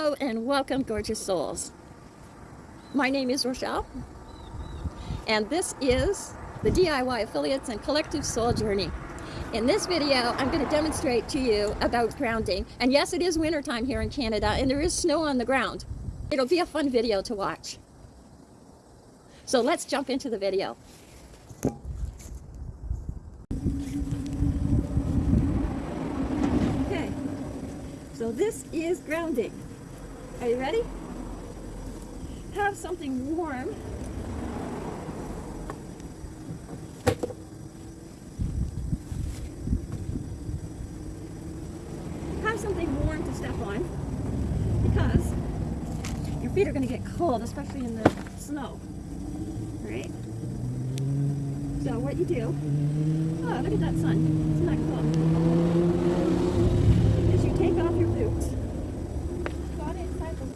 Hello and welcome, gorgeous souls. My name is Rochelle, and this is the DIY Affiliates and Collective Soul Journey. In this video, I'm going to demonstrate to you about grounding. And yes, it is wintertime here in Canada, and there is snow on the ground. It'll be a fun video to watch. So let's jump into the video. Okay, so this is grounding. Are you ready? Have something warm. Have something warm to step on because your feet are going to get cold, especially in the snow. Right? So what you do, oh look at that sun, isn't that cool? Is you take off your boots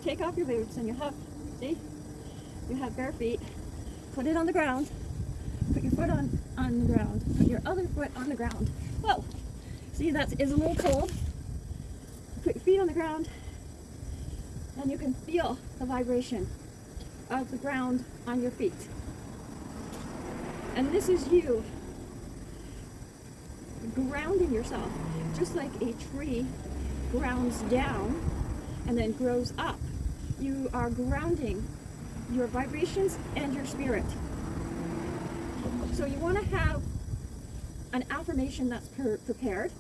take off your boots and you have, see, you have bare feet, put it on the ground, put your foot on, on the ground, put your other foot on the ground. Whoa, see that is a little cold. Put your feet on the ground and you can feel the vibration of the ground on your feet. And this is you grounding yourself, just like a tree grounds down and then grows up you are grounding your vibrations and your spirit. So you want to have an affirmation that's pre prepared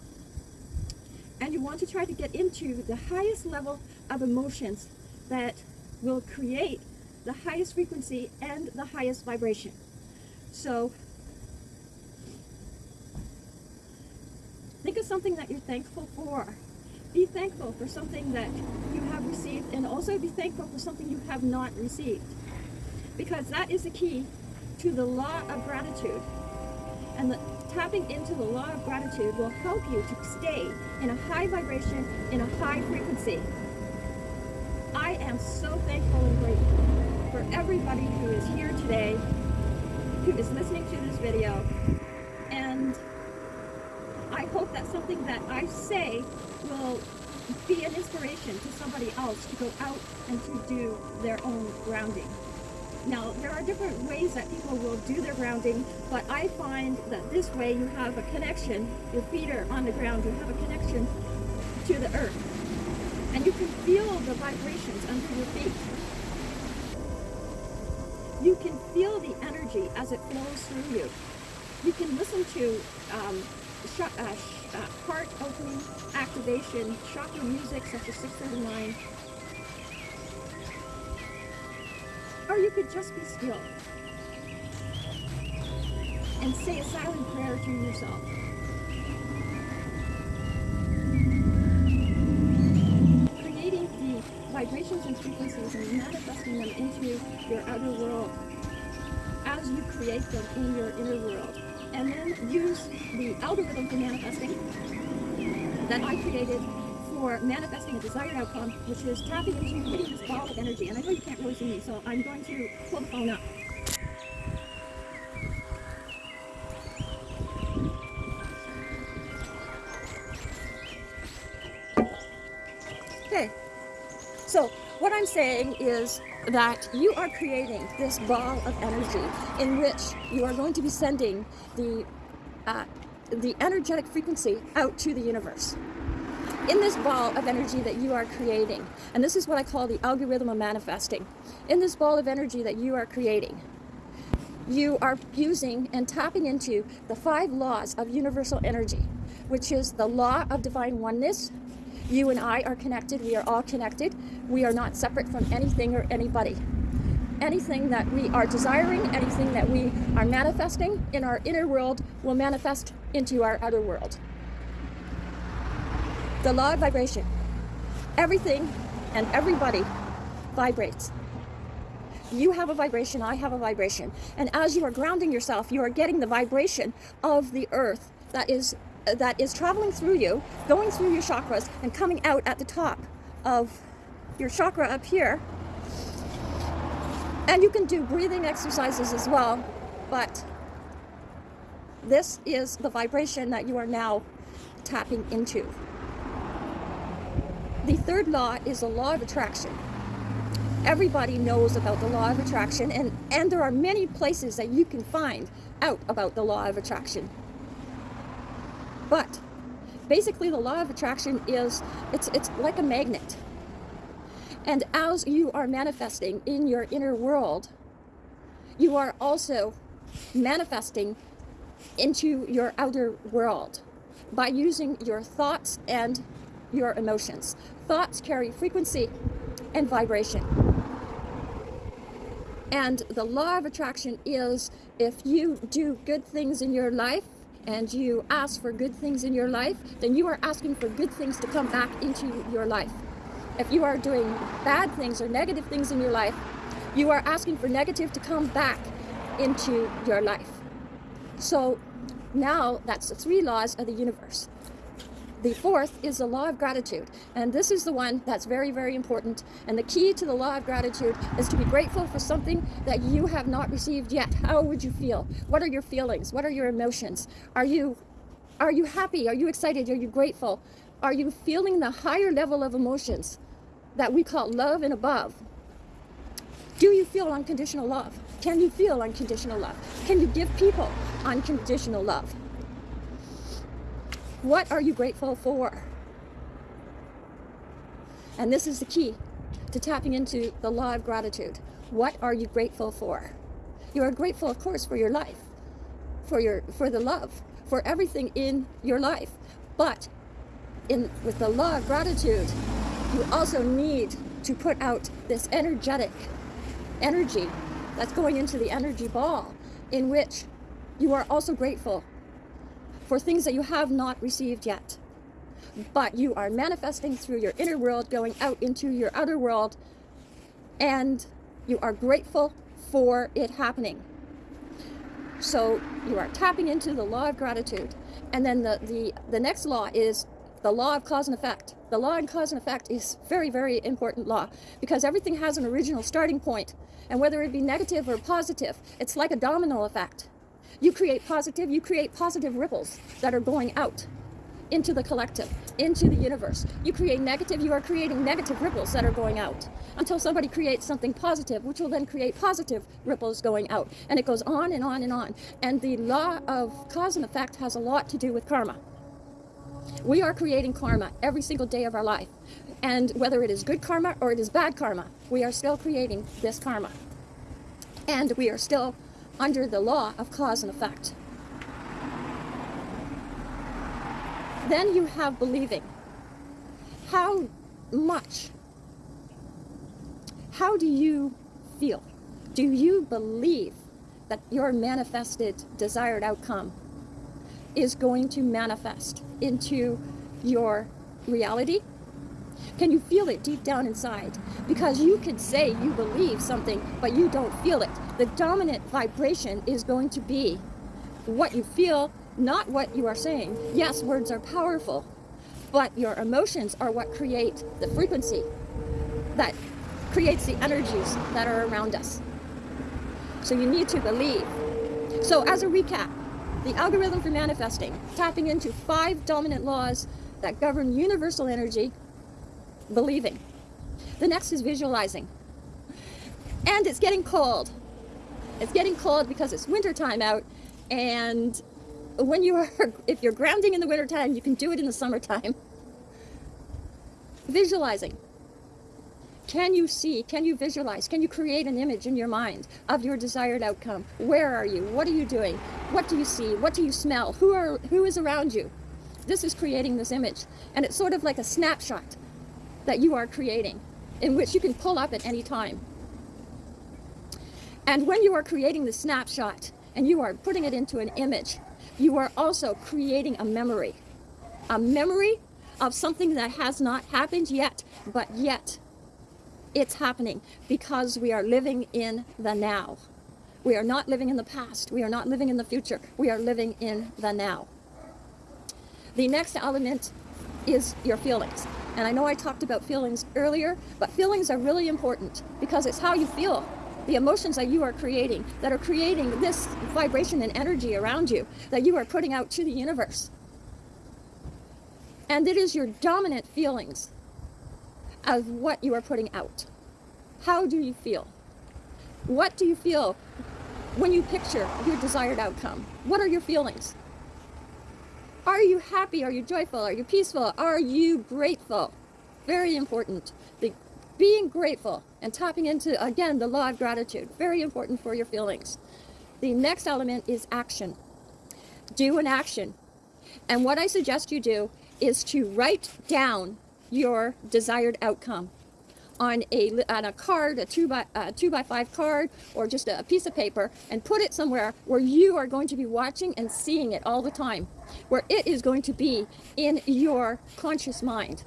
and you want to try to get into the highest level of emotions that will create the highest frequency and the highest vibration. So think of something that you're thankful for be thankful for something that you have received and also be thankful for something you have not received. Because that is the key to the law of gratitude. And the, tapping into the law of gratitude will help you to stay in a high vibration, in a high frequency. I am so thankful and grateful for everybody who is here today, who is listening to this video, and I hope that something that I say will be an inspiration to somebody else to go out and to do their own grounding. Now, there are different ways that people will do their grounding, but I find that this way you have a connection, your feet are on the ground, you have a connection to the earth. And you can feel the vibrations under your feet. You can feel the energy as it flows through you. You can listen to um, uh, uh, heart opening activation, chakra music such as 639. Or you could just be still and say a silent prayer to yourself. The algorithm for manifesting that I created for manifesting a desired outcome, which is tapping into creating this ball of energy. And I know you can't really see me, so I'm going to pull the phone up. Okay, so what I'm saying is that you are creating this ball of energy in which you are going to be sending the, uh, the energetic frequency out to the universe. In this ball of energy that you are creating, and this is what I call the algorithm of manifesting, in this ball of energy that you are creating, you are using and tapping into the five laws of universal energy, which is the law of divine oneness, you and I are connected. We are all connected. We are not separate from anything or anybody. Anything that we are desiring, anything that we are manifesting in our inner world will manifest into our outer world. The law of vibration. Everything and everybody vibrates. You have a vibration, I have a vibration. And as you are grounding yourself, you are getting the vibration of the earth that is that is traveling through you, going through your chakras and coming out at the top of your chakra up here. And you can do breathing exercises as well, but this is the vibration that you are now tapping into. The third law is the law of attraction. Everybody knows about the law of attraction, and, and there are many places that you can find out about the law of attraction. But basically, the law of attraction is it's, it's like a magnet. And as you are manifesting in your inner world, you are also manifesting into your outer world by using your thoughts and your emotions. Thoughts carry frequency and vibration. And the law of attraction is if you do good things in your life and you ask for good things in your life, then you are asking for good things to come back into your life. If you are doing bad things or negative things in your life, you are asking for negative to come back into your life. So now that's the three laws of the universe. The fourth is the law of gratitude. And this is the one that's very, very important. And the key to the law of gratitude is to be grateful for something that you have not received yet. How would you feel? What are your feelings? What are your emotions? Are you, are you happy? Are you excited? Are you grateful? Are you feeling the higher level of emotions that we call love and above? Do you feel unconditional love? Can you feel unconditional love? Can you give people unconditional love? What are you grateful for? And this is the key to tapping into the law of gratitude. What are you grateful for? You are grateful, of course, for your life, for your for the love, for everything in your life. But in with the law of gratitude, you also need to put out this energetic energy that's going into the energy ball in which you are also grateful for things that you have not received yet. But you are manifesting through your inner world, going out into your outer world, and you are grateful for it happening. So you are tapping into the law of gratitude. And then the, the, the next law is the law of cause and effect. The law of cause and effect is very, very important law because everything has an original starting point. And whether it be negative or positive, it's like a domino effect. You create positive, you create positive ripples that are going out into the collective, into the universe. You create negative, you are creating negative ripples that are going out until somebody creates something positive, which will then create positive ripples going out. And it goes on and on and on. And the law of cause and effect has a lot to do with karma. We are creating karma every single day of our life. And whether it is good karma or it is bad karma, we are still creating this karma. And we are still under the law of cause and effect. Then you have believing. How much, how do you feel? Do you believe that your manifested desired outcome is going to manifest into your reality? Can you feel it deep down inside? Because you could say you believe something, but you don't feel it. The dominant vibration is going to be what you feel, not what you are saying. Yes, words are powerful, but your emotions are what create the frequency that creates the energies that are around us. So you need to believe. So as a recap, the algorithm for manifesting, tapping into five dominant laws that govern universal energy, believing. The next is visualizing. And it's getting cold. It's getting cold because it's wintertime out. And when you are, if you're grounding in the wintertime, you can do it in the summertime. Visualizing. Can you see, can you visualize, can you create an image in your mind of your desired outcome? Where are you? What are you doing? What do you see? What do you smell? Who, are, who is around you? This is creating this image. And it's sort of like a snapshot that you are creating in which you can pull up at any time. And when you are creating the snapshot and you are putting it into an image, you are also creating a memory. A memory of something that has not happened yet, but yet it's happening because we are living in the now. We are not living in the past. We are not living in the future. We are living in the now. The next element is your feelings. And I know I talked about feelings earlier, but feelings are really important because it's how you feel. The emotions that you are creating, that are creating this vibration and energy around you, that you are putting out to the universe. And it is your dominant feelings of what you are putting out. How do you feel? What do you feel when you picture your desired outcome? What are your feelings? Are you happy? Are you joyful? Are you peaceful? Are you grateful? Very important. The being grateful and tapping into, again, the law of gratitude. Very important for your feelings. The next element is action. Do an action. And what I suggest you do is to write down your desired outcome on a on a card, a two by a two by five card, or just a piece of paper, and put it somewhere where you are going to be watching and seeing it all the time, where it is going to be in your conscious mind.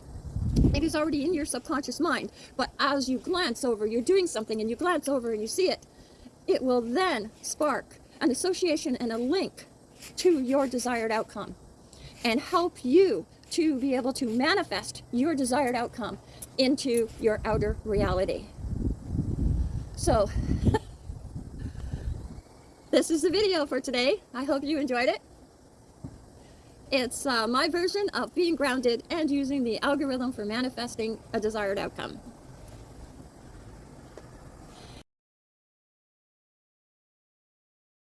It is already in your subconscious mind, but as you glance over, you're doing something, and you glance over and you see it, it will then spark an association and a link to your desired outcome and help you to be able to manifest your desired outcome into your outer reality. So, this is the video for today. I hope you enjoyed it. It's uh, my version of being grounded and using the algorithm for manifesting a desired outcome.